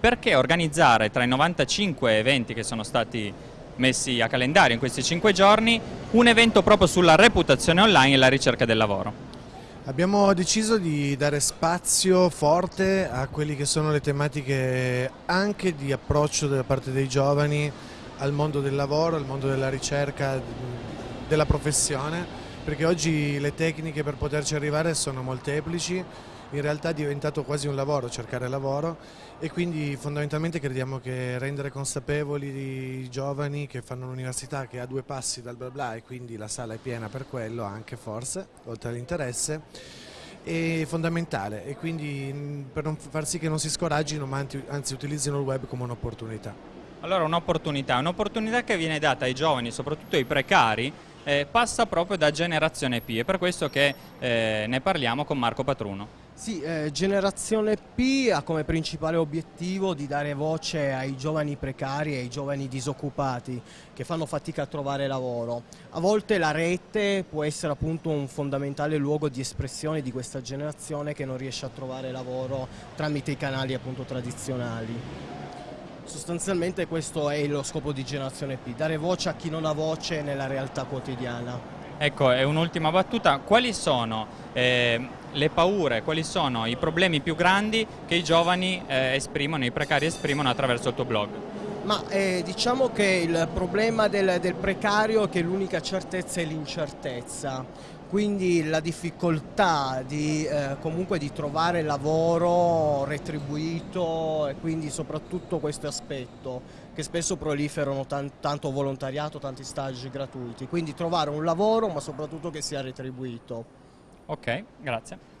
perché organizzare tra i 95 eventi che sono stati messi a calendario in questi 5 giorni un evento proprio sulla reputazione online e la ricerca del lavoro? Abbiamo deciso di dare spazio forte a quelle che sono le tematiche anche di approccio da parte dei giovani al mondo del lavoro, al mondo della ricerca, della professione, perché oggi le tecniche per poterci arrivare sono molteplici, in realtà è diventato quasi un lavoro cercare lavoro e quindi fondamentalmente crediamo che rendere consapevoli i giovani che fanno l'università che ha due passi dal bla bla e quindi la sala è piena per quello anche forse, oltre all'interesse, è fondamentale e quindi per non far sì che non si scoraggino ma anzi utilizzino il web come un'opportunità. Allora un'opportunità, un'opportunità che viene data ai giovani, soprattutto ai precari, eh, passa proprio da Generazione P, è per questo che eh, ne parliamo con Marco Patruno. Sì, eh, Generazione P ha come principale obiettivo di dare voce ai giovani precari e ai giovani disoccupati che fanno fatica a trovare lavoro. A volte la rete può essere appunto un fondamentale luogo di espressione di questa generazione che non riesce a trovare lavoro tramite i canali appunto tradizionali. Sostanzialmente questo è lo scopo di Generazione P, dare voce a chi non ha voce nella realtà quotidiana. Ecco, è un'ultima battuta, quali sono eh, le paure, quali sono i problemi più grandi che i giovani eh, esprimono, i precari esprimono attraverso il tuo blog? Ma eh, diciamo che il problema del, del precario è che l'unica certezza è l'incertezza, quindi la difficoltà di, eh, comunque di trovare lavoro retribuito e quindi soprattutto questo aspetto che spesso proliferano tanto volontariato, tanti stage gratuiti, quindi trovare un lavoro ma soprattutto che sia retribuito. Ok, grazie.